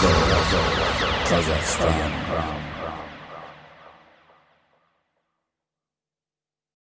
Kazakhstan. Kazakhstan.